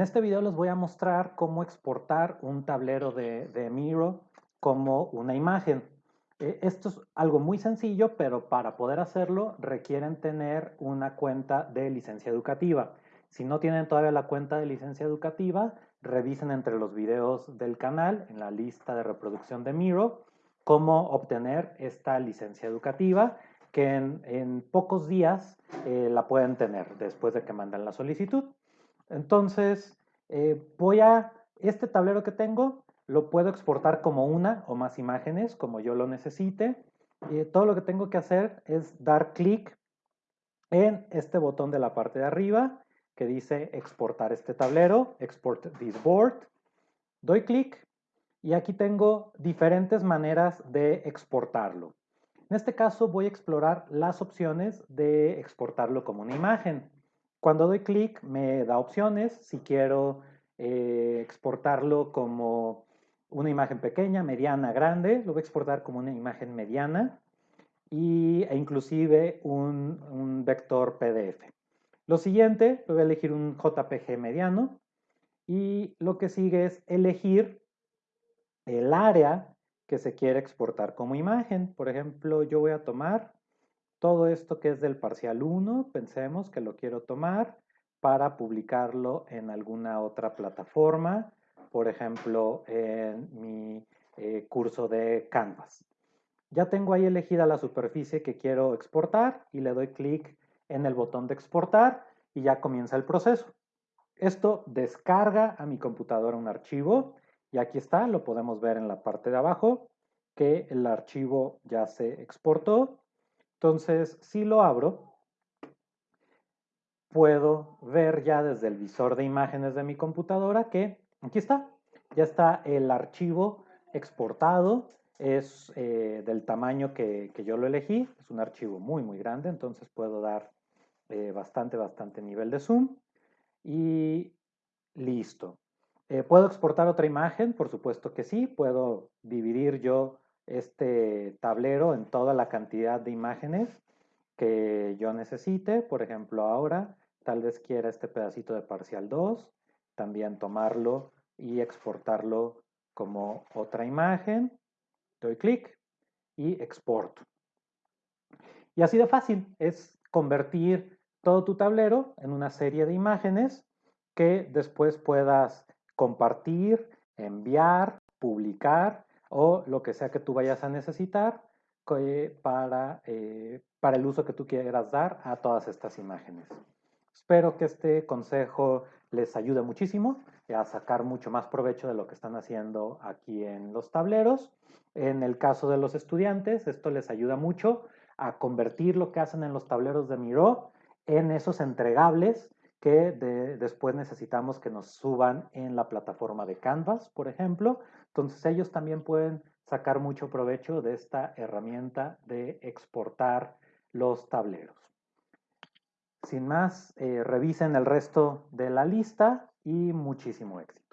En este video les voy a mostrar cómo exportar un tablero de, Miro como una imagen. Eh, esto es algo muy sencillo, pero para poder hacerlo requieren tener una cuenta de licencia educativa. Si no tienen todavía la cuenta de licencia educativa, revisen entre los videos del canal, en la lista de reproducción de Miro, cómo obtener esta licencia educativa, que en, pocos días eh, la pueden tener después de que mandan la solicitud. Entonces, eh, voy a, este tablero que tengo, lo puedo exportar como una o más imágenes, como yo lo necesite. Y todo lo que tengo que hacer es dar clic en este botón de la parte de arriba que dice exportar este tablero, export this board. Doy clic y aquí tengo diferentes maneras de exportarlo. En este caso voy a explorar las opciones de exportarlo como una imagen. Cuando doy clic me da opciones si quiero eh, exportarlo como una imagen pequeña, mediana, grande, lo voy a exportar como una imagen mediana y, e inclusive un, un vector PDF. Lo siguiente, voy a elegir un JPG mediano y lo que sigue es elegir el área que se quiere exportar como imagen. Por ejemplo, yo voy a tomar todo esto que es del parcial 1, pensemos que lo quiero tomar para publicarlo en alguna otra plataforma por ejemplo, en mi eh, curso de Canvas. Ya tengo ahí elegida la superficie que quiero exportar y le doy clic en el botón de exportar y ya comienza el proceso. Esto descarga a mi computadora un archivo y aquí está, lo podemos ver en la parte de abajo que el archivo ya se exportó. Entonces, si lo abro, puedo ver ya desde el visor de imágenes de mi computadora que Aquí está, ya está el archivo exportado, es eh, del tamaño que, yo lo elegí, es un archivo muy muy grande, entonces puedo dar eh, bastante bastante nivel de zoom y listo. Eh, ¿Puedo exportar otra imagen? Por supuesto que sí, puedo dividir yo este tablero en toda la cantidad de imágenes que yo necesite, por ejemplo ahora tal vez quiera este pedacito de parcial 2, también tomarlo y exportarlo como otra imagen. Doy clic y exporto. Y así de fácil es convertir todo tu tablero en una serie de imágenes que después puedas compartir, enviar, publicar o lo que sea que tú vayas a necesitar para, eh, para el uso que tú quieras dar a todas estas imágenes. Espero que este consejo les ayude muchísimo a sacar mucho más provecho de lo que están haciendo aquí en los tableros. En el caso de los estudiantes, esto les ayuda mucho a convertir lo que hacen en los tableros de Miro en esos entregables que después necesitamos que nos suban en la plataforma de Canvas, por ejemplo. Entonces ellos también pueden sacar mucho provecho de esta herramienta de exportar los tableros. Sin más, eh, revisen el resto de la lista y muchísimo éxito.